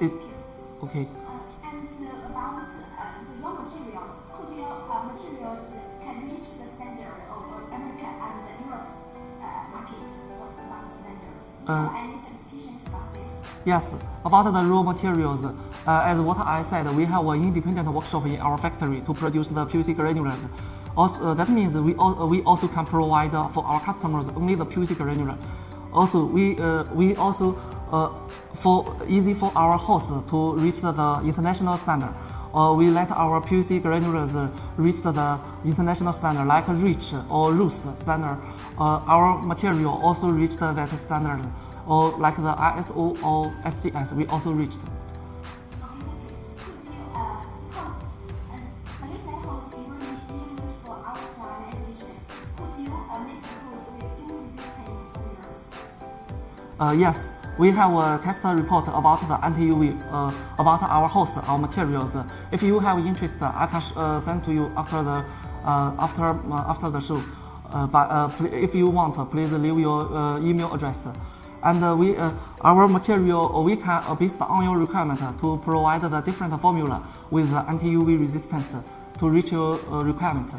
It-. Okay. And about the raw materials, could your materials can reach the standard of America and Europe markets? What about the standard? Uh, any certifications about this? Yes, about the raw materials, uh, as what I said, we have an independent workshop in our factory to produce the PVC granulars. Also, uh, that means we, al- we also can provide uh, for our customers only the PVC granular. Also, we, uh, we also uh, for easy for our host to reach the, the international standard. Uh, we let our PVC granulars uh, reach the international standard like REACH or RoHS standard. Uh, our material also reached that standard or like the ISO or SGS, we also reached. Uh, uh, hosts uh, the? Uh, yes, we have a test report about the anti-UV, uh, about our host, our materials. If you have interest, I can uh, send to you after the uh, after uh, after the show. Uh, but if you want, please leave your email address. And we, our material, we can, based on your requirement, to provide the different formula with anti-UV resistance to reach your requirement.